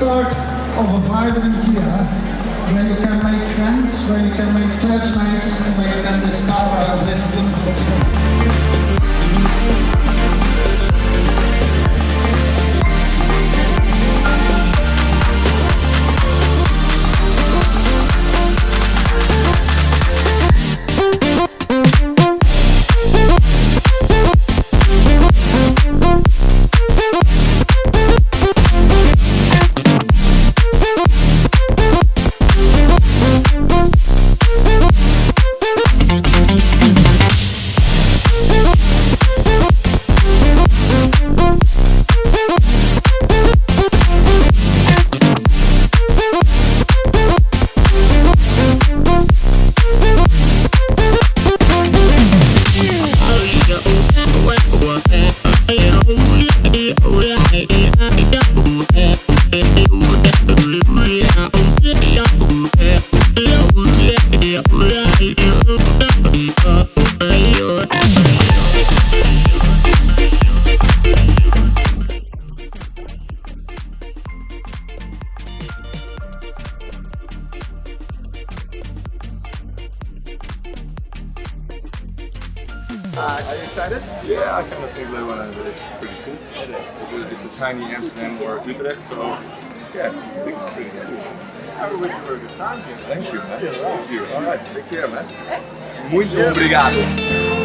start of a vibrant year when you can make friends, when you can make classmates, and when you can discover this beautiful city. Uh, are you excited? Yeah, I kind of think Leeuwarden is pretty cool. It is. It's a, it's a tiny Amsterdam or Utrecht, so yeah, I think it's pretty cool. I wish you a good time here. Thank you, man. See you around. Thank you. All right, take care, man. Muito obrigado.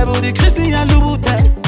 Jij wil die Christian Louboutin